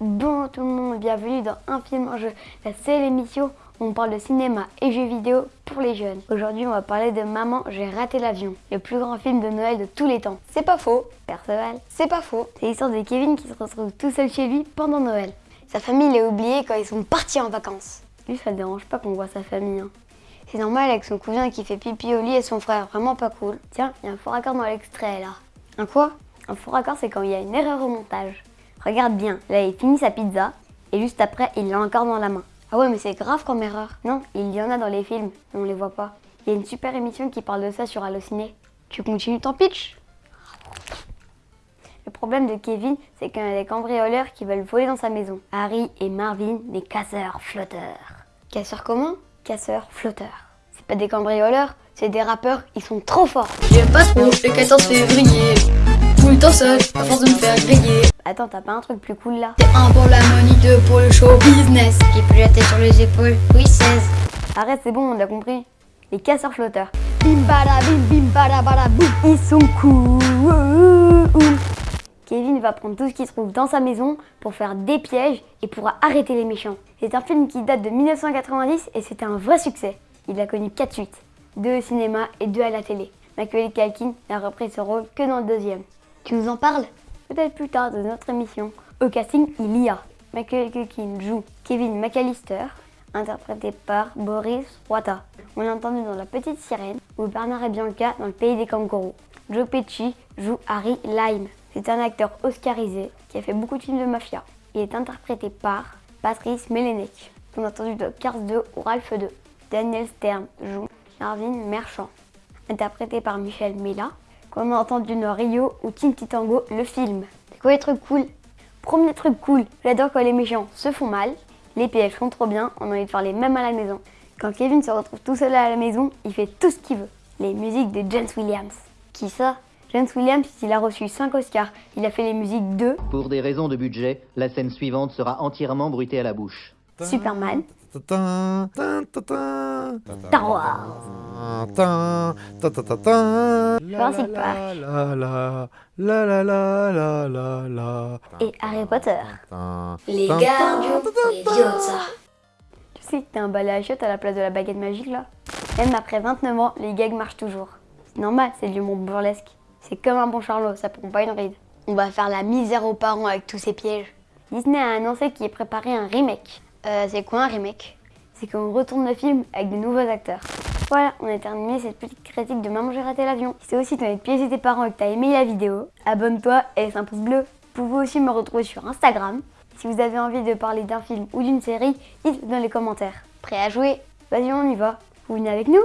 Bon tout le monde, bienvenue dans Un film en jeu, la seule émission où on parle de cinéma et jeux vidéo pour les jeunes. Aujourd'hui on va parler de Maman, j'ai raté l'avion, le plus grand film de Noël de tous les temps. C'est pas faux, Perceval, c'est pas faux. C'est l'histoire de Kevin qui se retrouve tout seul chez lui pendant Noël. Sa famille l'a oublié quand ils sont partis en vacances. Lui ça le dérange pas qu'on voit sa famille. Hein. C'est normal avec son cousin qui fait pipi au lit et son frère, vraiment pas cool. Tiens, il y a un faux raccord dans l'extrait là. Un quoi? Un faux raccord, c'est quand il y a une erreur au montage. Regarde bien, là il finit sa pizza et juste après il l'a encore dans la main. Ah ouais, mais c'est grave comme erreur. Non, il y en a dans les films, mais on les voit pas. Il y a une super émission qui parle de ça sur Allociné. Tu continues ton pitch? Le problème de Kevin, c'est qu'il y a des cambrioleurs qui veulent voler dans sa maison. Harry et Marvin, des casseurs flotteurs. Casseur comment? Casseurs flotteurs. C'est pas des cambrioleurs, c'est des rappeurs, ils sont trop forts. J'aime pas trop le 14 février. Tout le temps seul, à force de me faire griller. Attends, t'as pas un truc plus cool là T'es un pour la money, deux pour le show business. J'ai pu jeter sur les épaules. Oui, 16. Arrête, c'est bon, on a compris. Les casseurs flotteurs. Bim bada bim bim bada bada boum. Ils sont cool. Kevin va prendre tout ce qu'il trouve dans sa maison pour faire des pièges et pourra arrêter les méchants. C'est un film qui date de 1990 et c'était un vrai succès. Il a connu 4 suites, 2 au cinéma et 2 à la télé. Macaulay Culkin n'a repris ce rôle que dans le deuxième. Tu nous en parles? Peut-être plus tard dans notre émission. Au casting, il y a Macaulay Culkin joue Kevin McAllister, interprété par Boris Roita. On l'a entendu dans La Petite Sirène ou Bernard et Bianca dans Le Pays des Kangourous. Joe Pesci joue Harry Lime. C'est un acteur oscarisé qui a fait beaucoup de films de mafia. Il est interprété par Patrice Melenek. On a entendu dans Cars 2 ou Ralph 2. Daniel Stern joue Marvin Merchant, interprété par Michel Mela. Qu'on a entendu dans Rio ou Tinky Tango, le film. C'est quoi les trucs cool Premier truc cool, j'adore quand les méchants se font mal. Les pièges sont trop bien, on a envie de faire les mêmes à la maison. Quand Kevin se retrouve tout seul à la maison, il fait tout ce qu'il veut. Les musiques de James Williams. Qui ça? James Williams, il a reçu 5 Oscars. Il a fait les musiques de Pour des raisons de budget, la scène suivante sera entièrement bruitée à la bouche. Superman, Star Wars. Jurassic Park et Harry Potter. Les gardiens. Tu sais que t'as un balai à chiottes à la place de la baguette magique là? Même après 29 ans, les gags marchent toujours. C'est normal, c'est de l'humour burlesque. C'est comme un bon charlot, ça prend pas une ride. On va faire la misère aux parents avec tous ces pièges. Disney a annoncé qu'il préparait un remake. Euh, c'est quoi un remake? C'est qu'on retourne le film avec de nouveaux acteurs. Voilà, on a terminé cette petite critique de Maman j'ai raté l'avion. Si toi aussi t'as envie de piéger tes parents et que t'as aimé la vidéo, abonne-toi et laisse un pouce bleu. Vous pouvez aussi me retrouver sur Instagram. Si vous avez envie de parler d'un film ou d'une série, dites-le dans les commentaires. Prêt à jouer? Vas-y, on y va. Vous venez avec nous?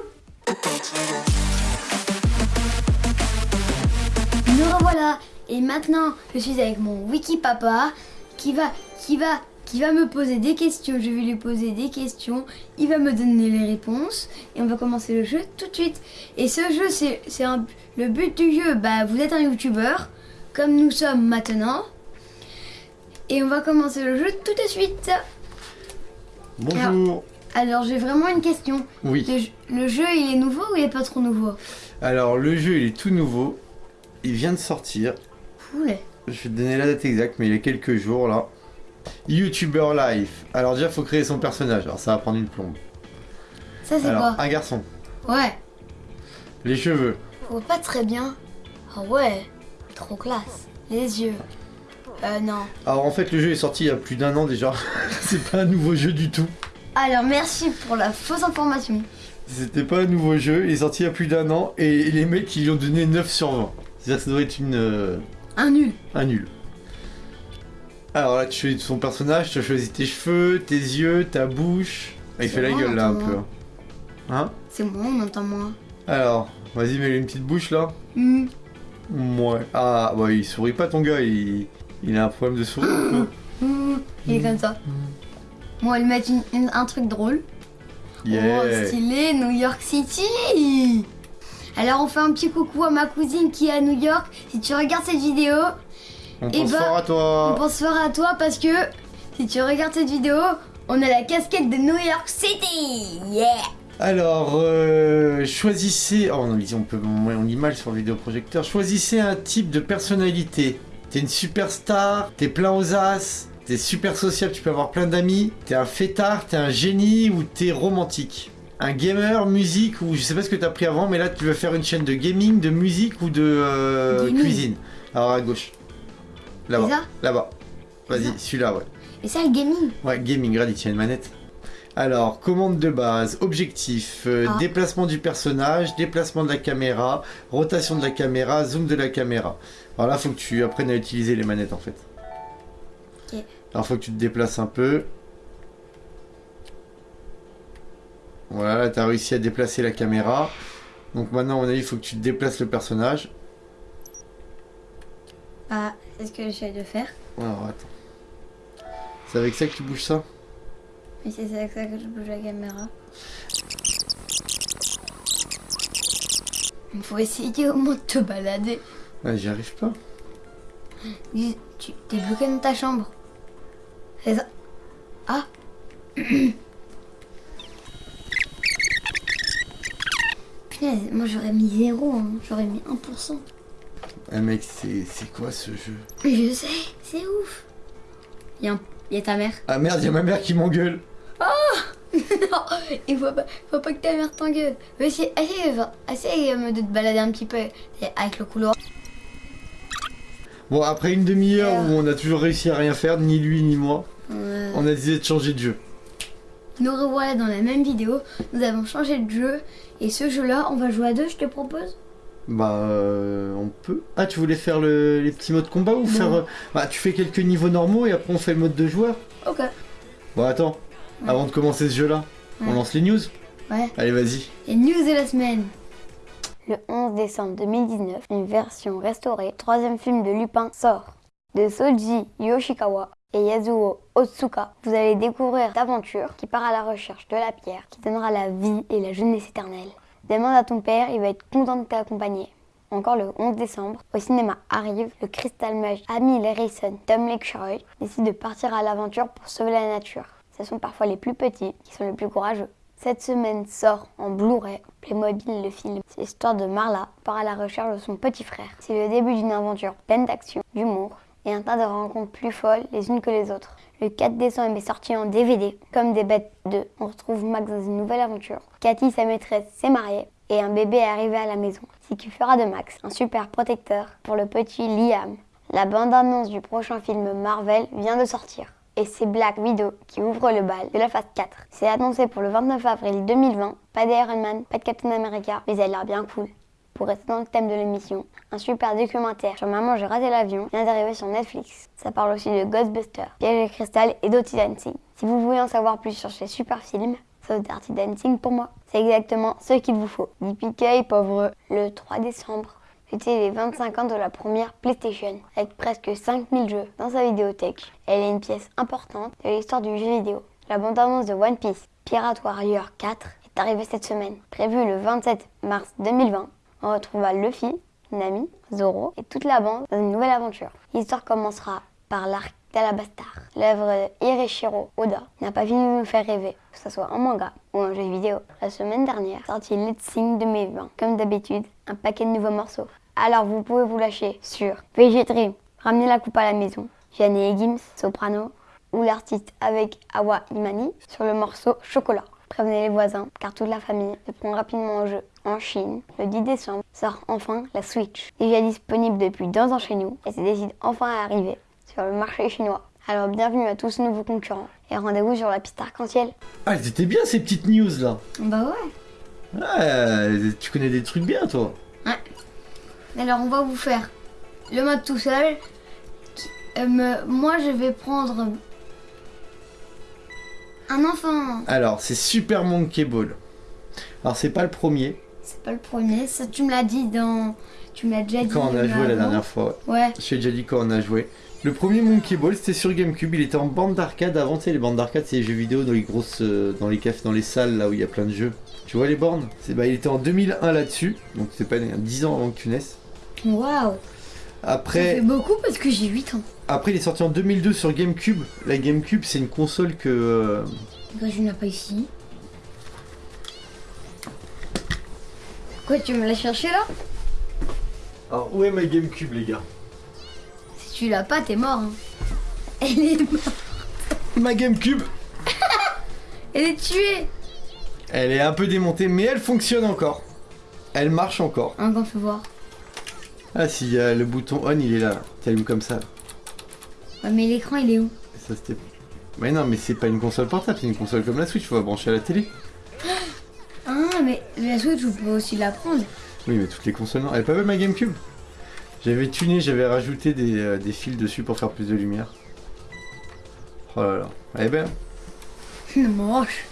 Nous revoilà. Et maintenant, je suis avec mon wiki papa qui va, qui va, qui va me poser des questions. Je vais lui poser des questions. Il va me donner les réponses et on va commencer le jeu tout de suite. Et ce jeu, c'est, le but du jeu. Bah, vous êtes un youtubeur comme nous sommes maintenant. Et on va commencer le jeu tout de suite. Bonjour. Alors, j'ai vraiment une question. Oui. Le, jeu- le jeu, il est nouveau ou il est pas trop nouveau? Alors le jeu il est tout nouveau. Il vient de sortir. Cool. Je vais te donner la date exacte, mais il y a quelques jours là. YouTuber Life. Alors déjà faut créer son personnage. Alors ça va prendre une plombe. Ça, c'est quoi un garçon. Ouais. Les cheveux. Voit pas très bien. Ah ouais, trop classe. Les yeux. Euh, non. Alors en fait le jeu est sorti il y a plus d'un an déjà. C'est pas un nouveau jeu du tout. Alors, merci pour la fausse information. C'était pas un nouveau jeu, il est sorti il y a plus d'un an et les mecs ils lui ont donné 9 sur 20. C'est-à-dire que ça doit être une, euh, Un nul. un nul. Alors là tu choisis son personnage, tu as choisi tes cheveux, tes yeux, ta bouche. Ah, il fait la gueule là un peu. Hein? C'est moi, on entend moins. Alors, vas-y mets-lui une petite bouche là. Hmm. Ouais. Ah bah il sourit pas ton gars, il, il a un problème de sourire. Hmm. Il est comme ça. Bon, on va lui mettre une- une- un truc drôle. Yeah. Oh, stylé, New York City Alors, on fait un petit coucou à ma cousine qui est à New York. Si tu regardes cette vidéo, On Eh pense ben, fort à on toi. pense fort à toi parce que si tu regardes cette vidéo, on a la casquette de New York City Yeah Alors, euh, choisissez. Oh non, on peut, on lit mal sur le vidéoprojecteur. Choisissez un type de personnalité. T'es une superstar, t'es plein aux as, t'es super sociable, tu peux avoir plein d'amis. T'es un fêtard, t'es un génie ou t'es romantique. Un gamer, musique ou je sais pas ce que t'as pris avant, mais là tu veux faire une chaîne de gaming, de musique ou de euh, cuisine. Alors à gauche. Là-bas. Là-bas. Vas-y, celui-là, ouais. Et ça, le gaming Ouais, gaming, regarde, il tient une manette. Alors, commande de base, objectif, euh, Ah. déplacement du personnage, déplacement de la caméra, rotation de la caméra, zoom de la caméra. Alors là, faut que tu apprennes à utiliser les manettes en fait. Ok. Alors, faut que tu te déplaces un peu. Voilà, là, t'as réussi à déplacer la caméra. Donc maintenant, à mon avis, il faut que tu déplaces le personnage. Ah, c'est ce que j'essaie de faire. Alors, attends. C'est avec ça que tu bouges ça? Mais c'est avec ça que je bouge la caméra. Il faut essayer au moins de te balader. Ouais, j'y arrive pas. Tu t'es bloqué dans ta chambre. C'est ça. Ah Punaise, moi j'aurais mis 0, hein. j'aurais mis 1%. Eh mec, c'est c'est quoi ce jeu? Je sais, c'est ouf. Il y, a un- il y a ta mère. Ah merde, y'a ma mère qui m'engueule. non, il faut pas, faut pas que ta mère t'engueule. Mais essaye euh, de te balader un petit peu avec le couloir. Bon, après une demi-heure Euh. où on a toujours réussi à rien faire, ni lui ni moi, Euh, on a décidé de changer de jeu. Nous revoilà dans la même vidéo. Nous avons changé de jeu. Et ce jeu-là, on va jouer à deux, je te propose? Bah, euh, on peut. Ah, tu voulais faire le- les petits modes combat ou faire. euh, Bah, tu fais quelques niveaux normaux et après on fait le mode de joueur Ok. Bon, attends, avant de commencer ce jeu-là, on lance les news Ouais. Allez, vas-y. Et news de la semaine. Le 11 décembre 2019, une version restaurée, troisième film de Lupin sort. De Soji Yoshikawa et Yasuo Otsuka, vous allez découvrir d'aventure qui part à la recherche de la pierre qui donnera la vie et la jeunesse éternelle. Demande à ton père, il va être content de t'accompagner. Encore le 11 décembre, au cinéma arrive le cristal mage Amy Harrison, Tom décide de partir à l'aventure pour sauver la nature. Ce sont parfois les plus petits qui sont les plus courageux. Cette semaine sort en Blu-ray Playmobil le film. C'est l'histoire de Marla part à la recherche de son petit frère. C'est le début d'une aventure pleine d'action, d'humour et un tas de rencontres plus folles les unes que les autres. Le 4 décembre est sorti en DVD. Comme des bêtes 2, on retrouve Max dans une nouvelle aventure. Cathy, sa maîtresse, s'est mariée et un bébé est arrivé à la maison. Ce qui fera de Max un super protecteur pour le petit Liam. La bande-annonce du prochain film Marvel vient de sortir. Et c'est Black Widow qui ouvre le bal de la phase 4. C'est annoncé pour le 29 avril 2020. Pas d'Iron Man, pas de Captain America, mais elle a l'air bien cool. Pour rester dans le thème de l'émission, un super documentaire sur Maman j'ai raté l'avion vient d'arriver sur Netflix. Ça parle aussi de Ghostbusters, Piège et Cristal et Dirty Dancing. Si vous voulez en savoir plus sur ces super films, sauf Dirty Dancing pour moi, c'est exactement ce qu'il vous faut. Yippee pauvre Le 3 décembre, c'était les 25 ans de la première PlayStation, avec presque 5000 jeux dans sa vidéothèque. Elle est une pièce importante de l'histoire du jeu vidéo. La bande-annonce de One Piece, Pirate Warrior 4, est arrivée cette semaine. Prévue le 27 mars 2020, on retrouvera Luffy, Nami, Zoro et toute la bande dans une nouvelle aventure. L'histoire commencera par l'arc d'Alabastar. L'œuvre de Hireshiro Oda n'a pas fini de nous faire rêver, que ce soit en manga ou en jeu vidéo. La semaine dernière, sorti Let's Sing 2020. Comme d'habitude, un paquet de nouveaux morceaux. Alors vous pouvez vous lâcher sur VG Dream, ramener la coupe à la maison, Yanné Gims, soprano, ou l'artiste avec Awa Imani sur le morceau Chocolat. Prévenez les voisins, car toute la famille se prend rapidement en jeu. En Chine, le 10 décembre, sort enfin la Switch. Déjà disponible depuis deux ans chez nous, et se décide enfin à arriver sur le marché chinois. Alors bienvenue à tous ces nouveaux concurrents, et rendez-vous sur la piste arc-en-ciel. Ah, elles étaient bien ces petites news là. Bah ouais. Ouais, tu connais des trucs bien toi. Alors on va vous faire le mode tout seul. Euh, me- moi je vais prendre un enfant. Alors, c'est Super Monkey Ball. Alors, c'est pas le premier, C'est pas le premier, ça tu me l'as dit dans. Tu me l'as déjà dit. quand on a joué la dernière fois. ouais. Ouais. Je t'ai déjà dit quand on a joué. Le premier Monkey Ball, c'était sur GameCube. Il était en bande d'arcade. Avant, tu sais, les bandes d'arcade, c'est les jeux vidéo dans les grosses, euh, dans les cafés, dans les salles là où il y a plein de jeux. Tu vois les bornes? C'est bah, il était en 2001 là-dessus. Donc c'est pas né, 10 ans avant que tu naisses. Waouh. Ça Après, fait beaucoup parce que j'ai 8 ans. après, il est sorti en 2002 sur GameCube. La GameCube, c'est une console que euh, Pourquoi je n'ai pas ici Quoi, tu me l'as cherché là Alors, où est ma GameCube, les gars Si tu l'as pas, t'es mort. hein. Elle est morte. Ma GameCube, Elle est tuée. elle est un peu démontée, mais elle fonctionne encore. Elle marche encore. Encore, fais voir. Ah si, a le bouton on, il est là. T'allumes comme ça. Ouais, mais l'écran, il est où Ça c'était. Mais non, mais c'est pas une console portable, c'est une console comme la Switch, faut la brancher à la télé. La Switch, vous pouvez aussi la prendre. Oui, mais toutes les non. Elle est pas belle ma GameCube J'avais tuné, j'avais rajouté des, euh, des fils dessus pour faire plus de lumière. Oh là là, elle est belle. Elle est moche.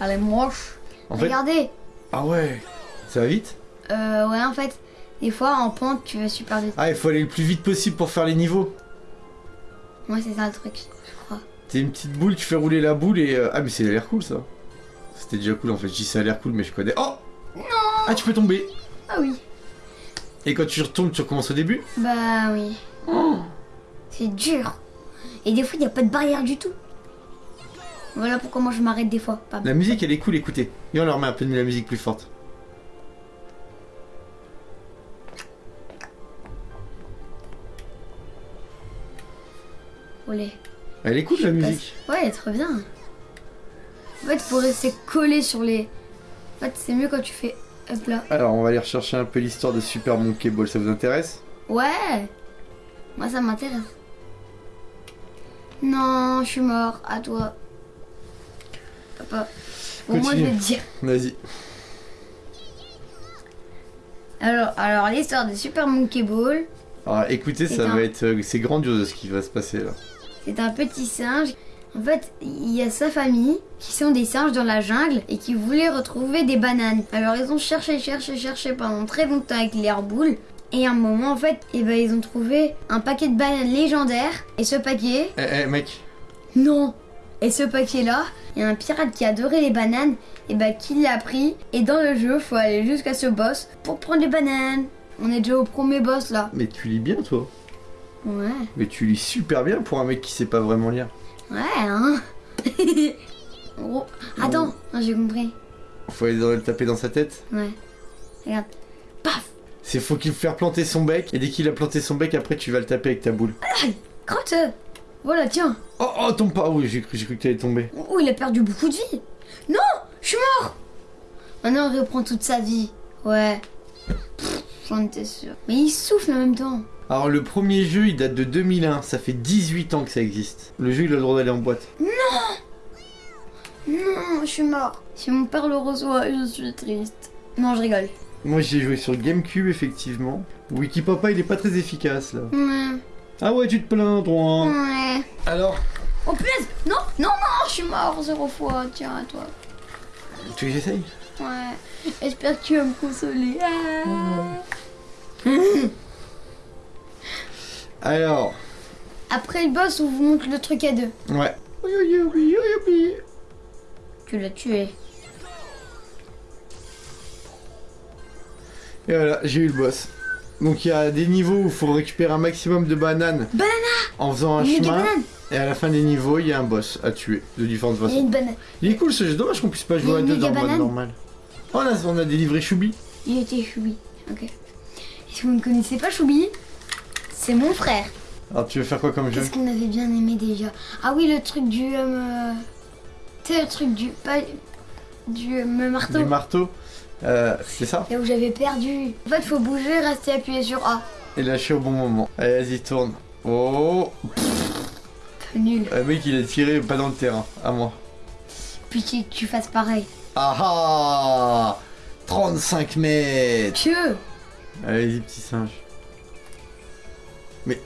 Elle est moche. En fait, Regardez. ah ouais, ça va vite? Euh, ouais, en fait, des fois, en pente, tu vas super vite. Ah, il faut aller le plus vite possible pour faire les niveaux. Moi, c'est ça le truc, je crois. T'es une petite boule, tu fais rouler la boule et. euh, Ah, mais c'est l'air cool ça. C'était déjà cool en fait, je dis ça a l'air cool, mais je connais. Oh Ah, tu peux tomber Ah oui. Et quand tu retombes, tu recommences au début? Bah oui. C'est dur. Et des fois, il n'y a pas de barrière du tout. Voilà pourquoi moi je m'arrête des fois. Pas La musique elle est cool, écoutez. Et on leur met un peu de la musique plus forte. Olé. Elle est cool la musique. Ouais, elle est trop bien. En fait, faut rester collé sur les. En fait, c'est mieux quand tu fais hop là. Alors on va aller rechercher un peu l'histoire de Super Monkey Ball, ça vous intéresse? Ouais. Moi, ça m'intéresse. Non, je suis mort. À toi. Papa. Bon, moi, je vais te dire. Vas-y. Alors, alors l'histoire de Super Monkey Ball. Alors écoutez, ça un- va être. euh, C'est grandiose ce qui va se passer là. C'est un petit singe. En fait, il y a sa famille qui sont des singes dans la jungle et qui voulaient retrouver des bananes. Alors ils ont cherché, cherché, cherché pendant très longtemps avec l'air boule. Et à un moment, en fait, eh ben, ils ont trouvé un paquet de bananes légendaires. Et ce paquet, Eh, eh mec, non Et ce paquet-là, il y a un pirate qui adorait les bananes, et bah qui l'a pris. Et dans le jeu, faut aller jusqu'à ce boss pour prendre les bananes. On est déjà au premier boss là. mais tu lis bien toi. Ouais. Mais tu lis super bien pour un mec qui sait pas vraiment lire. Ouais, hein Oh, Attends, j'ai compris. Faut aller dans- le taper dans sa tête. Ouais. Regarde. Paf C'est faut qu'il faire planter son bec. Et dès qu'il a planté son bec, après tu vas le taper avec ta boule. Crotte Voilà, tiens Oh oh tombe pas. Oui j'ai cru, cru que t'allais tomber. Oh, il a perdu beaucoup de vie Non Je suis mort Maintenant, il reprend toute sa vie. Ouais. J'en étais sûr. Mais il souffle en même temps. Alors le premier jeu il date de 2001, ça fait 18 ans que ça existe. Le jeu il a le droit d'aller en boîte. Non, je suis mort. Si mon père le reçoit, je suis triste. Non, je rigole. Moi j'ai joué sur GameCube effectivement. Wikipapa il est pas très efficace là. Ouais. Ah ouais tu te plains toi. Ouais. Alors Oh punaise Non, non, non, je suis mort zéro fois. Tiens, à toi. tu veux que j'essaye? Ouais. J'espère que tu vas me consoler. Ah. Alors Après le boss, on vous montre le truc à deux. ouais. Tu l'as tué. Et voilà j'ai eu le boss. Donc il y a des niveaux où il faut récupérer un maximum de bananes Banana en faisant un chemin. Et à la fin des niveaux il y a un boss à tuer de différentes Il y a façons. une banane. Il est cool ce jeu, dommage qu'on puisse pas jouer à deux dans le mode normal. Oh là on a délivré Choubi. Il était Choubi. Ok. Si vous ne connaissez pas Choubi, c'est mon frère. Alors tu veux faire quoi comme jeu Qu'est-ce qu'on avait bien aimé déjà Ah oui, le truc du. Euh, tu sais, le truc du. Pas, du euh, marteau. Du marteau euh, C'est ça Là où j'avais perdu. En fait, faut bouger, rester appuyé sur A. Et lâcher au bon moment. Allez vas-y tourne. Oh nul. Le mec il a tiré pas dans le terrain, à moi. Puis que tu fasses pareil. Ah ah 35 mètres Pieux Allez-y petit singe. Mais...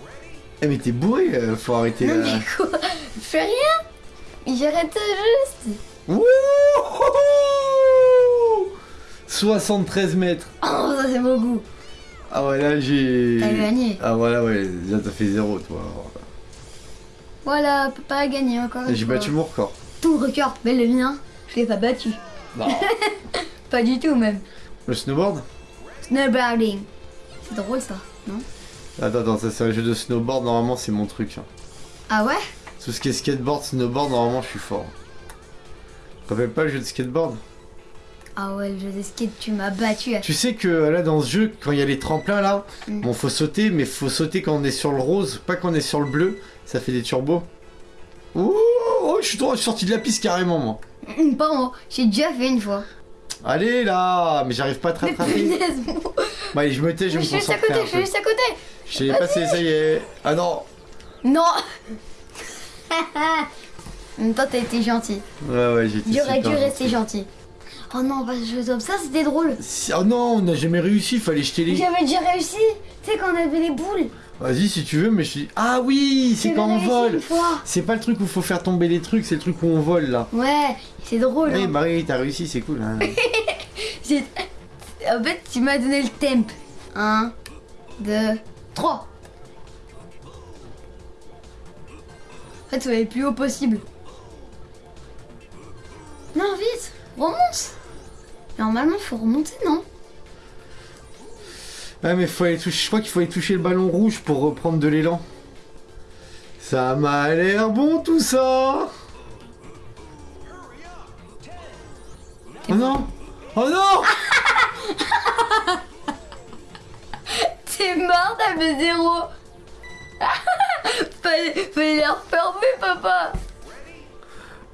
Eh mais t'es bourré, euh, faut arrêter Non, là. mais quoi? Fais rien? J'arrête juste Wouhou 73 mètres Oh, ça c'est beau goût Ah ouais là j'ai... T'as gagné. Ah voilà ouais, là t'as fait zéro toi. Voilà, papa a gagné encore une J'ai battu mon record. Ton record, mais le mien, je l'ai pas battu. Pas du tout même. Le snowboard? Snowboarding. C'est drôle ça, non? Attends, attends, ça c'est un jeu de snowboard, normalement c'est mon truc. hein. Ah ouais? Tout ce qui est skateboard, snowboard, normalement je suis fort. Tu rappelles pas le jeu de skateboard? Ah ouais, le jeu de skate, tu m'as battu. Tu sais que là dans ce jeu, quand il y a les tremplins là, Mm. bon faut sauter, mais faut sauter quand on est sur le rose, pas quand on est sur le bleu, ça fait des turbos. Oh, oh, je suis je sorti de la piste carrément, moi. Hum, Pas moi, j'ai déjà fait une fois. Allez là, mais j'arrive pas à te Mais rattraper. punaise, moi. Bah, allez, je me tais, je Je me suis juste à concentre. côté, je suis juste à côté. Je l'ai passé, ça y est. Ah non. Non En même temps, t'as été gentil. Ouais, ouais, j'étais J'aurais dû rester gentil. Oh non, pas je comme ça, c'était drôle. Oh non, on n'a jamais réussi, fallait jeter les. J'avais déjà réussi. Tu sais, quand on avait les boules. Vas-y si tu veux, mais je suis. Ah oui, c'est quand on vole. C'est pas le truc où faut faire tomber les trucs, c'est le truc où on vole là. Ouais, c'est drôle. Oui, hein. Marie, t'as réussi, c'est cool. Hein. J'ai- En fait, tu m'as donné le temp. 1, 2, 3. En fait, aller le plus haut possible. Non, vite, remonte. Normalement, faut remonter, non? Ah mais faut aller toucher. Je crois qu'il faut aller toucher le ballon rouge pour reprendre de l'élan. Ça m'a l'air bon tout ça. Oh non Oh non T'es mort, t'as fait zéro. fallait, fallait les refermer, papa.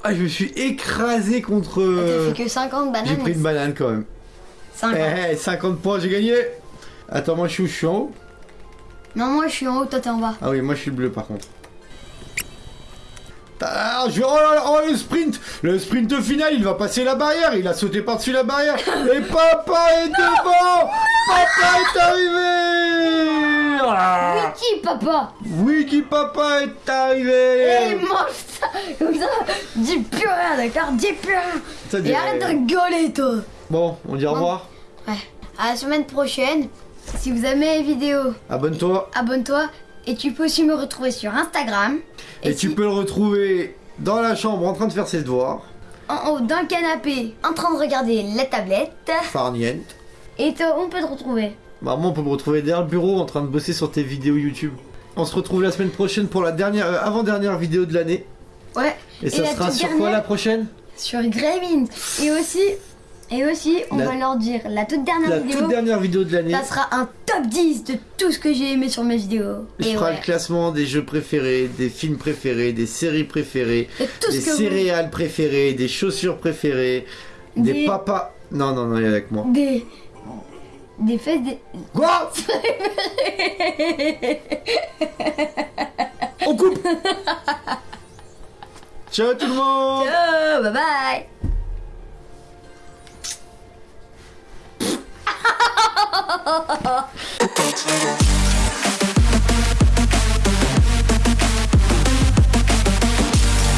Ah je me suis écrasé contre. T'as fait que 50 bananes. J'ai pris une banane quand même. 50. Eh, eh, 50 points, j'ai gagné. Attends, moi je suis où? Je suis en haut? Non, moi je suis en haut, toi t'es en bas. Ah oui, moi je suis le bleu par contre. Ah, je oh, là oh, le sprint Le sprint final, il va passer la barrière, il a sauté par-dessus la barrière. Et papa est devant Papa est arrivé Qui, papa Wiki Papa est Et arrivé mange ça Comme ça, dis plus rien, d'accord? Dis plus rien Et arrête de rigoler, toi Bon, on dit au revoir. Ouais. À la semaine prochaine. Si vous aimez les vidéos, Abonne-toi. abonne-toi. Et tu peux aussi me retrouver sur Instagram. Et, tu peux le retrouver dans la chambre en train de faire ses devoirs. En haut d'un canapé, en train de regarder la tablette. Farniente. Et toi, on peut te retrouver. Moi on peut me retrouver derrière le bureau en train de bosser sur tes vidéos YouTube. On se retrouve la semaine prochaine pour la dernière, euh, avant-dernière vidéo de l'année. Ouais. Et, ça la sera sur quoi la prochaine? Sur Gremlins. Et aussi, et aussi, on La- va leur dire la toute dernière La vidéo. toute dernière vidéo de l'année. Ça sera un top 10 de tout ce que j'ai aimé sur mes vidéos. Je Et ferai ouais. le classement des jeux préférés, des films préférés, des séries préférées, Et des vous... céréales préférées, des chaussures préférées, des, Des- papas. Non, non, non, il est avec moi. Des... Des fesses des... Quoi On coupe. Ciao tout le monde. Oh, bye bye